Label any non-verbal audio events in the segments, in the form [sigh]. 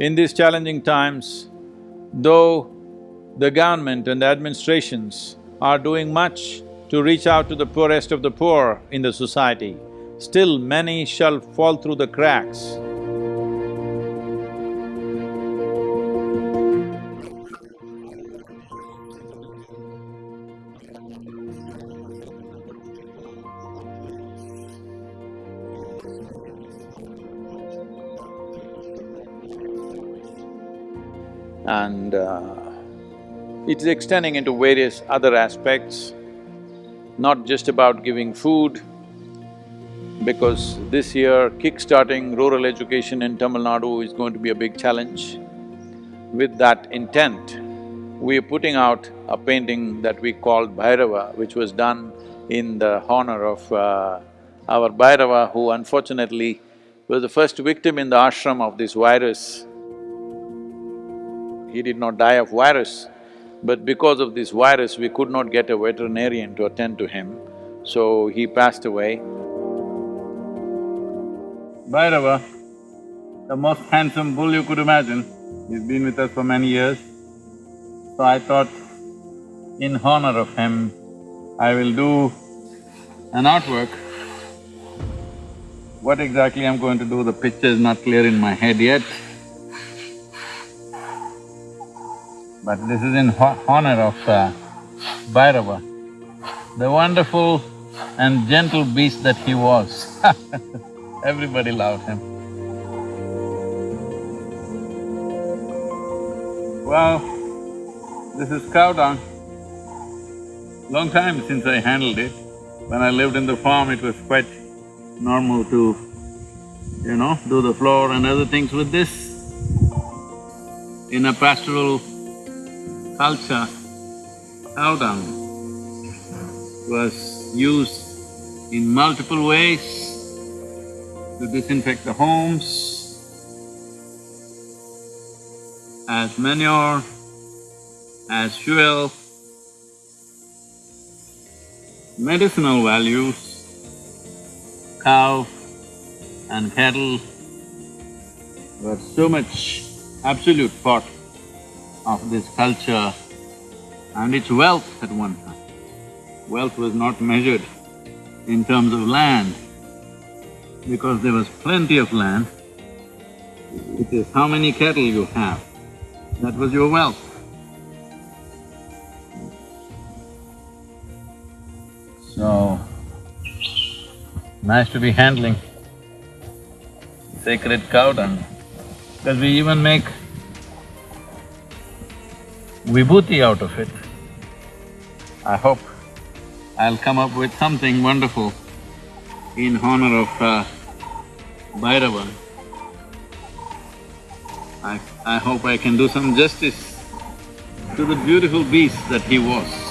In these challenging times, though the government and the administrations are doing much to reach out to the poorest of the poor in the society, still many shall fall through the cracks. And uh, it is extending into various other aspects, not just about giving food, because this year kick-starting rural education in Tamil Nadu is going to be a big challenge. With that intent, we are putting out a painting that we called Bhairava, which was done in the honor of uh, our Bhairava, who unfortunately was the first victim in the ashram of this virus. He did not die of virus, but because of this virus, we could not get a veterinarian to attend to him, so he passed away. Bhairava, the most handsome bull you could imagine, he's been with us for many years. So I thought, in honor of him, I will do an artwork. What exactly I'm going to do, the picture is not clear in my head yet. But this is in ho honor of uh, Bhairava, the wonderful and gentle beast that he was [laughs] Everybody loved him. Well, this is cow dung. Long time since I handled it. When I lived in the farm, it was quite normal to, you know, do the floor and other things with this. In a pastoral culture, dung was used in multiple ways to disinfect the homes, as manure, as fuel, medicinal values, cow and cattle were so much absolute part of this culture and its wealth at one time. Wealth was not measured in terms of land, because there was plenty of land, it is how many cattle you have, that was your wealth. So, nice to be handling sacred cow dung, because we even make vibhuti out of it. I hope I'll come up with something wonderful in honor of uh, Bhairava. I… I hope I can do some justice to the beautiful beast that he was.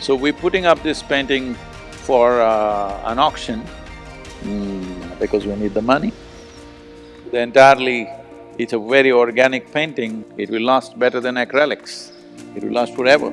So we're putting up this painting for uh, an auction mm, because we need the money. The entirely it's a very organic painting, it will last better than acrylics, it will last forever.